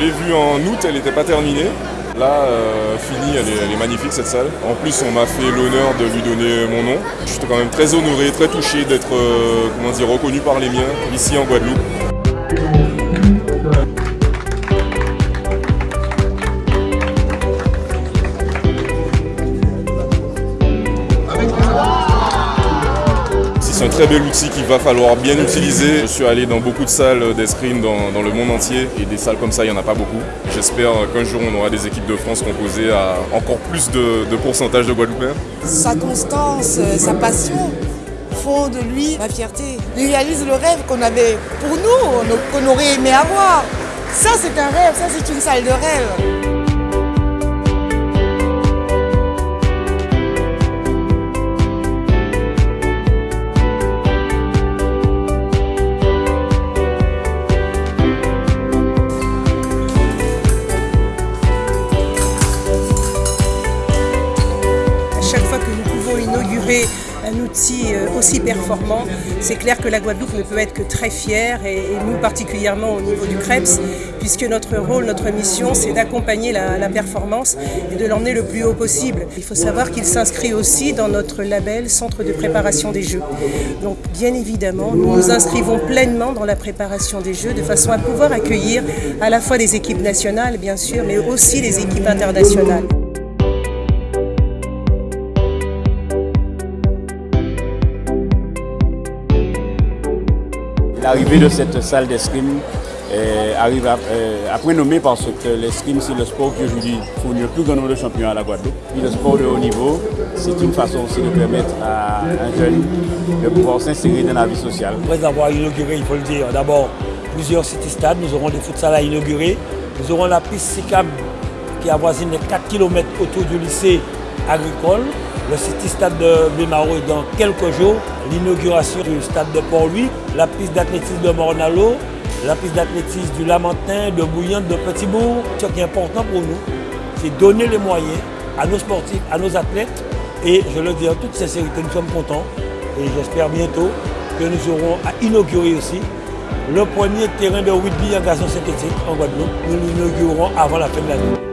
l'ai vue en août, elle n'était pas terminée. Là, euh, finie, elle est, magnifique cette salle. En plus, on m'a fait l'honneur de lui donner mon nom. Je suis quand même très honoré, très touché d'être euh, reconnu par les miens ici en Guadeloupe. C'est un très bel outil qu'il va falloir bien utiliser. Je suis allé dans beaucoup de salles d'escrime dans, le monde entier et des salles comme ça, il n'y en a pas beaucoup. J'espère qu'un jour on aura des équipes de France composées à encore plus de, pourcentage de Guadeloupéens. Sa constance, sa passion font de lui ma fierté. Il réalise le rêve qu'on avait pour nous, qu'on aurait aimé avoir. Ça c'est un rêve, ça c'est une salle de rêve. Inaugurer un outil aussi performant, c'est clair que la Guadeloupe ne peut être que très fière et, nous particulièrement au niveau du CREPS, puisque notre rôle, notre mission, c'est d'accompagner la, performance et de l'emmener le plus haut possible. Il faut savoir qu'il s'inscrit aussi dans notre label Centre de préparation des Jeux. Donc bien évidemment, nous nous inscrivons pleinement dans la préparation des Jeux de façon à pouvoir accueillir à la fois des équipes nationales, bien sûr, mais aussi des équipes internationales. L'arrivée de cette salle d'escrime euh, arrive à, euh, nommé parce que l'escrime c'est le sport qui aujourd'hui fournit le plus grand nombre de champions à la Guadeloupe. Le sport de haut niveau, c'est une façon aussi de permettre à un jeune de pouvoir s'insérer dans la vie sociale. Après avoir inauguré, il faut le dire, d'abord plusieurs city-stades, nous aurons des futsal à inaugurer, nous aurons la piste cyclable qui avoisine les 4 km autour du lycée agricole. Le City Stade de Bémaro est dans quelques jours. L'inauguration du stade de Port-Louis, la piste d'athlétisme de Mornalo, la piste d'athlétisme du Lamentin, de Bouillante, de Petitbourg. Ce qui est important pour nous, c'est donner les moyens à nos sportifs, à nos athlètes. Et je le dis en toute sincérité, nous sommes contents. Et j'espère bientôt que nous aurons à inaugurer aussi le premier terrain de rugby en gazon synthétique en Guadeloupe. Nous l'inaugurerons avant la fin de l'année.